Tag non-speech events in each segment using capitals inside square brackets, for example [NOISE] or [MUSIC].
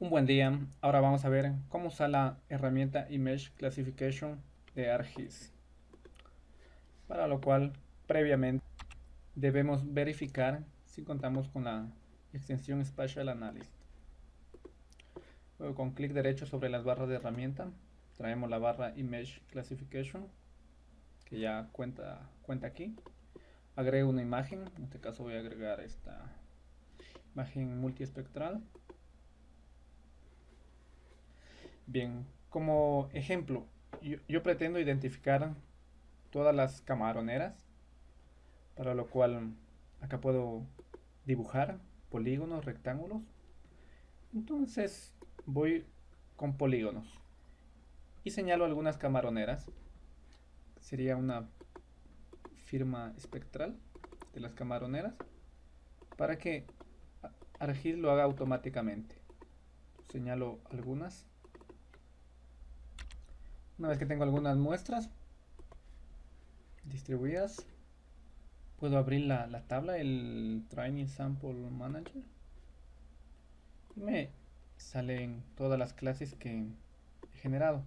Un buen día, ahora vamos a ver cómo usar la herramienta Image Classification de ArcGIS. Para lo cual, previamente, debemos verificar si contamos con la extensión Spatial Analyst. Luego con clic derecho sobre las barras de herramienta, traemos la barra Image Classification, que ya cuenta, cuenta aquí. Agrego una imagen, en este caso voy a agregar esta imagen multiespectral Bien, como ejemplo, yo, pretendo identificar todas las camaroneras, para lo cual acá puedo dibujar polígonos, rectángulos. Entonces voy con polígonos y señalo algunas camaroneras. Sería una firma espectral de las camaroneras para que ArcGIS lo haga automáticamente. Señalo algunas una vez que tengo algunas muestras distribuidas, puedo abrir la, tabla, el Training Sample Manager. Y me salen todas las clases que he generado.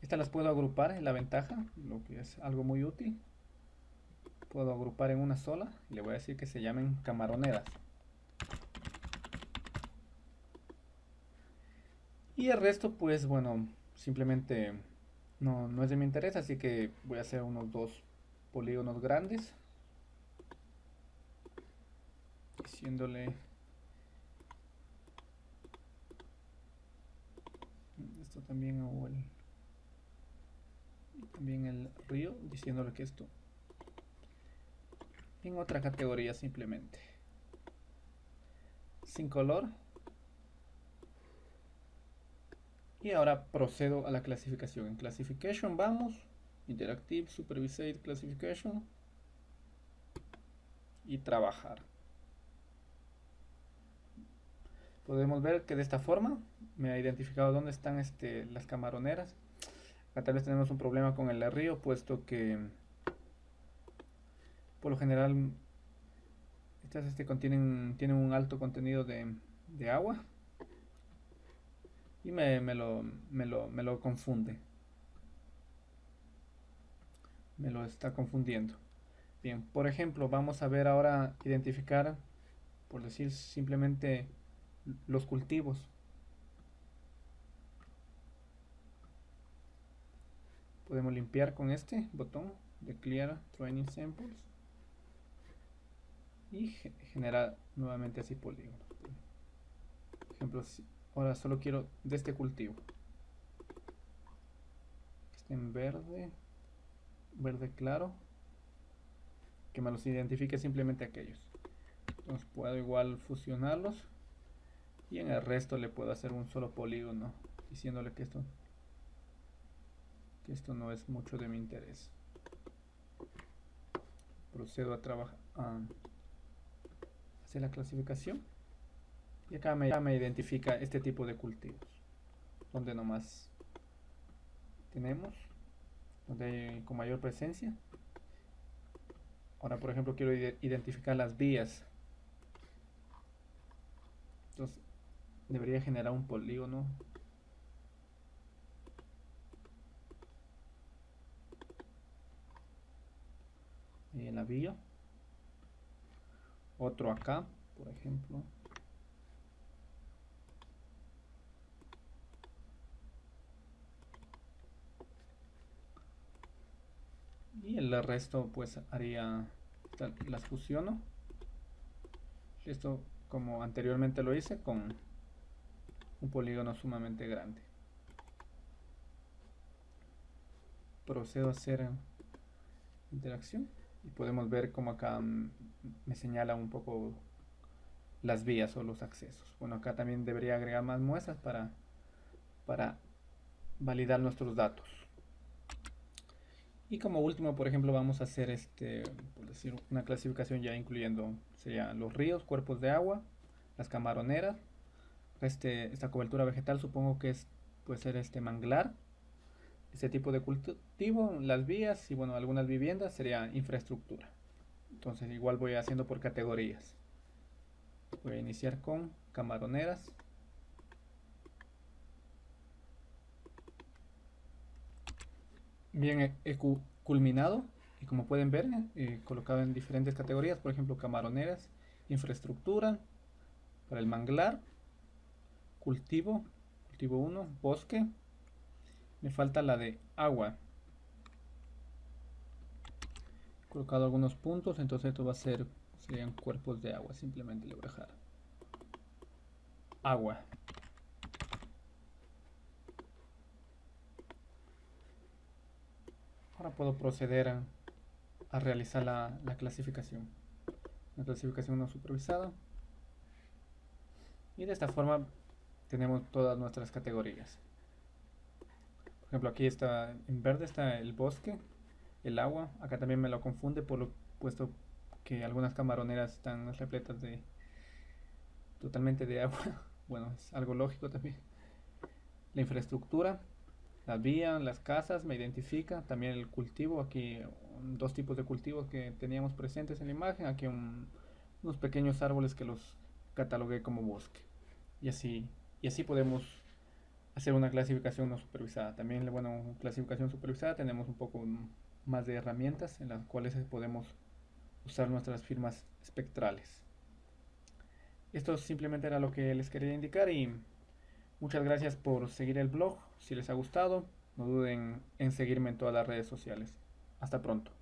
Estas las puedo agrupar, en la ventaja, lo que es algo muy útil. Puedo agrupar en una sola y le voy a decir que se llamen camaroneras. Y el resto, pues bueno, simplemente no, no es de mi interés, así que voy a hacer unos dos polígonos grandes. Diciéndole... Esto también o el... También el río, diciéndole que esto... En otra categoría simplemente. Sin color. Y ahora procedo a la clasificación. En Classification vamos, Interactive Supervised Classification y trabajar. Podemos ver que de esta forma me ha identificado dónde están este, las camaroneras. Acá tal vez tenemos un problema con el río, puesto que por lo general estas este, contienen, tienen un alto contenido de, de agua y me, lo, me, lo, me lo confunde. Me lo está confundiendo. Bien, por ejemplo, vamos a ver ahora identificar, por decir simplemente, los cultivos. Podemos limpiar con este botón de Clear Training Samples y generar nuevamente así polígonos. Por ejemplo, Ahora solo quiero de este cultivo. Que esté en verde. Verde claro. Que me los identifique simplemente aquellos. Entonces puedo igual fusionarlos. Y en el resto le puedo hacer un solo polígono. Diciéndole que esto, que esto no es mucho de mi interés. Procedo a trabajar. Hacer la clasificación. Y acá me, identifica este tipo de cultivos. Donde nomás tenemos. Donde hay con mayor presencia. Ahora, por ejemplo, quiero identificar las vías. Entonces, debería generar un polígono. Y en la vía. Otro acá, por ejemplo. Y el resto pues haría las fusiono. Esto como anteriormente lo hice con un polígono sumamente grande. Procedo a hacer interacción y podemos ver como acá me señala un poco las vías o los accesos. Bueno acá también debería agregar más muestras para para validar nuestros datos y como último, por ejemplo, vamos a hacer este, por una clasificación ya incluyendo serían los ríos, cuerpos de agua, las camaroneras, este, esta cobertura vegetal supongo que es, puede ser este manglar, ese tipo de cultivo, las vías y bueno, algunas viviendas sería infraestructura. Entonces igual voy haciendo por categorías. Voy a iniciar con camaroneras. Bien he culminado y como pueden ver he colocado en diferentes categorías por ejemplo camaroneras infraestructura para el manglar cultivo cultivo 1 bosque. Me falta la de agua. He colocado algunos puntos entonces esto va a ser serían cuerpos de agua simplemente le voy a dejar. Agua ahora puedo proceder a realizar la, clasificación. La clasificación no supervisada. Y de esta forma tenemos todas nuestras categorías. Por ejemplo, aquí está en verde está el bosque, el agua. Acá también me lo confunde por lo puesto que algunas camaroneras están repletas de totalmente de agua. [LAUGHS] Bueno, es algo lógico también. La infraestructura, la vía, las casas, me identifica. También el cultivo, aquí dos tipos de cultivos que teníamos presentes en la imagen. Aquí unos pequeños árboles que los catalogué como bosque. Y así, y así podemos hacer una clasificación no supervisada. También, bueno, clasificación supervisada tenemos un poco más de herramientas en las cuales podemos usar nuestras firmas espectrales. Esto simplemente era lo que les quería indicar y muchas gracias por seguir el blog. Si les ha gustado, no duden en seguirme en todas las redes sociales. Hasta pronto.